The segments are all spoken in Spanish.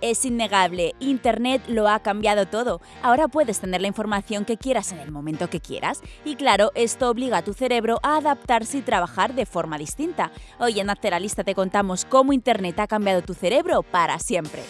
Es innegable, Internet lo ha cambiado todo. Ahora puedes tener la información que quieras en el momento que quieras y claro, esto obliga a tu cerebro a adaptarse y trabajar de forma distinta. Hoy en Lista te contamos cómo Internet ha cambiado tu cerebro para siempre.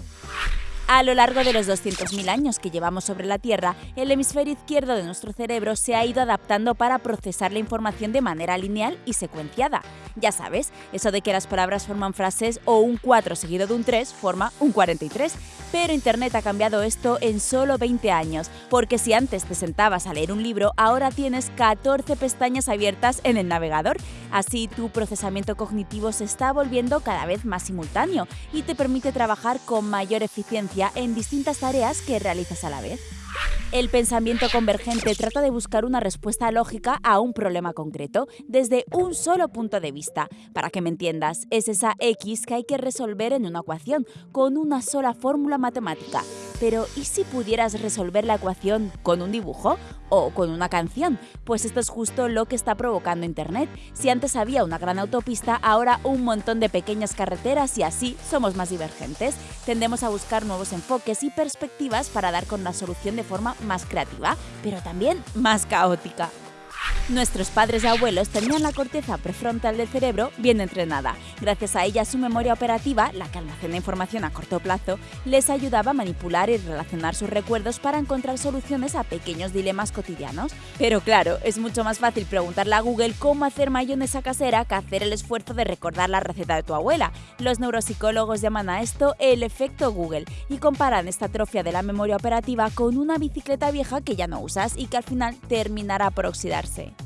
A lo largo de los 200.000 años que llevamos sobre la Tierra, el hemisferio izquierdo de nuestro cerebro se ha ido adaptando para procesar la información de manera lineal y secuenciada. Ya sabes, eso de que las palabras forman frases o un 4 seguido de un 3 forma un 43. Pero Internet ha cambiado esto en solo 20 años, porque si antes te sentabas a leer un libro, ahora tienes 14 pestañas abiertas en el navegador. Así tu procesamiento cognitivo se está volviendo cada vez más simultáneo y te permite trabajar con mayor eficiencia en distintas tareas que realizas a la vez. El pensamiento convergente trata de buscar una respuesta lógica a un problema concreto desde un solo punto de vista. Para que me entiendas, es esa X que hay que resolver en una ecuación con una sola fórmula matemática. Pero ¿y si pudieras resolver la ecuación con un dibujo o con una canción? Pues esto es justo lo que está provocando Internet. Si antes había una gran autopista, ahora un montón de pequeñas carreteras y así somos más divergentes. Tendemos a buscar nuevos enfoques y perspectivas para dar con la solución de forma más creativa, pero también más caótica. Nuestros padres y abuelos tenían la corteza prefrontal del cerebro bien entrenada. Gracias a ella, su memoria operativa, la que almacena información a corto plazo, les ayudaba a manipular y relacionar sus recuerdos para encontrar soluciones a pequeños dilemas cotidianos. Pero claro, es mucho más fácil preguntarle a Google cómo hacer mayonesa casera que hacer el esfuerzo de recordar la receta de tu abuela. Los neuropsicólogos llaman a esto el efecto Google y comparan esta atrofia de la memoria operativa con una bicicleta vieja que ya no usas y que al final terminará por oxidarse.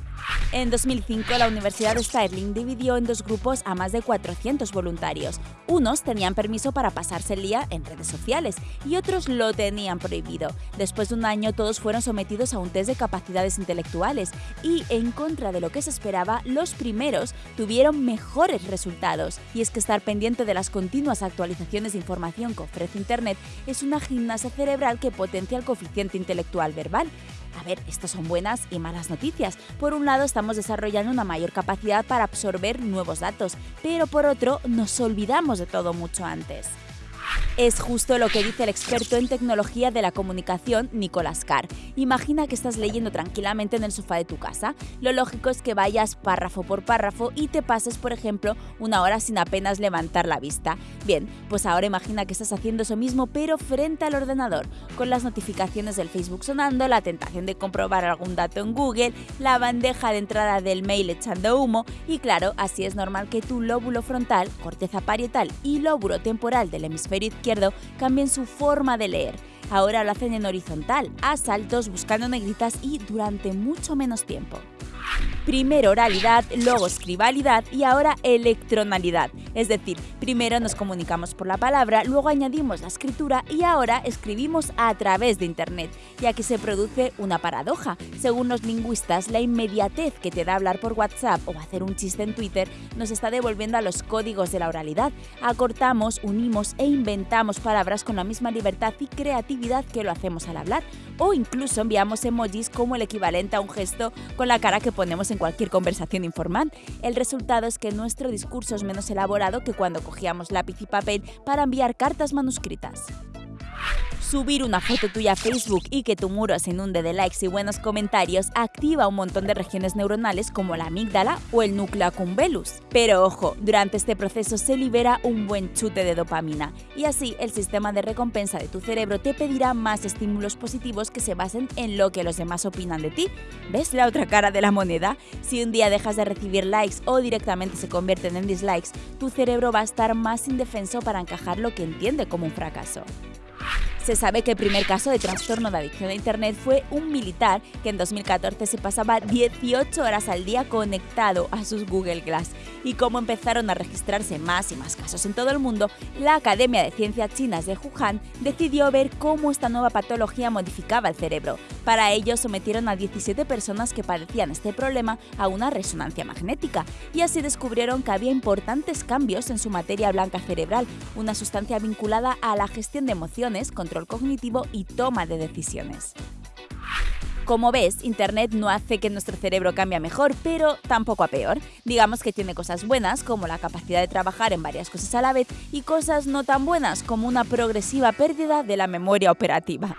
En 2005, la Universidad de Stirling dividió en dos grupos a más de 400 voluntarios. Unos tenían permiso para pasarse el día en redes sociales y otros lo tenían prohibido. Después de un año, todos fueron sometidos a un test de capacidades intelectuales y, en contra de lo que se esperaba, los primeros tuvieron mejores resultados. Y es que estar pendiente de las continuas actualizaciones de información que ofrece Internet es una gimnasia cerebral que potencia el coeficiente intelectual verbal. A ver, estas son buenas y malas noticias. Por un lado, estamos desarrollando una mayor capacidad para absorber nuevos datos, pero por otro, nos olvidamos de todo mucho antes. Es justo lo que dice el experto en tecnología de la comunicación, Nicolás Carr. Imagina que estás leyendo tranquilamente en el sofá de tu casa. Lo lógico es que vayas párrafo por párrafo y te pases, por ejemplo, una hora sin apenas levantar la vista. Bien, pues ahora imagina que estás haciendo eso mismo, pero frente al ordenador, con las notificaciones del Facebook sonando, la tentación de comprobar algún dato en Google, la bandeja de entrada del mail echando humo y claro, así es normal que tu lóbulo frontal, corteza parietal y lóbulo temporal del hemisferio izquierdo cambien su forma de leer. Ahora lo hacen en horizontal, a saltos, buscando negritas y durante mucho menos tiempo. Primero oralidad, luego escribalidad y ahora electronalidad. Es decir, primero nos comunicamos por la palabra, luego añadimos la escritura y ahora escribimos a través de Internet. Y aquí se produce una paradoja. Según los lingüistas, la inmediatez que te da hablar por WhatsApp o hacer un chiste en Twitter nos está devolviendo a los códigos de la oralidad. Acortamos, unimos e inventamos palabras con la misma libertad y creatividad que lo hacemos al hablar. O incluso enviamos emojis como el equivalente a un gesto con la cara que ponemos en cualquier conversación informal. El resultado es que nuestro discurso es menos elaborado que cuando cogíamos lápiz y papel para enviar cartas manuscritas. Subir una foto tuya a Facebook y que tu muro se inunde de likes y buenos comentarios activa un montón de regiones neuronales como la amígdala o el núcleo accumbellus. Pero ojo, durante este proceso se libera un buen chute de dopamina y así el sistema de recompensa de tu cerebro te pedirá más estímulos positivos que se basen en lo que los demás opinan de ti. ¿Ves la otra cara de la moneda? Si un día dejas de recibir likes o directamente se convierten en dislikes, tu cerebro va a estar más indefenso para encajar lo que entiende como un fracaso. Se sabe que el primer caso de trastorno de adicción a Internet fue un militar que en 2014 se pasaba 18 horas al día conectado a sus Google Glass. Y como empezaron a registrarse más y más casos en todo el mundo, la Academia de Ciencias Chinas de Wuhan decidió ver cómo esta nueva patología modificaba el cerebro. Para ello sometieron a 17 personas que padecían este problema a una resonancia magnética y así descubrieron que había importantes cambios en su materia blanca cerebral, una sustancia vinculada a la gestión de emociones, control cognitivo y toma de decisiones. Como ves, Internet no hace que nuestro cerebro cambie mejor, pero tampoco a peor. Digamos que tiene cosas buenas, como la capacidad de trabajar en varias cosas a la vez, y cosas no tan buenas, como una progresiva pérdida de la memoria operativa.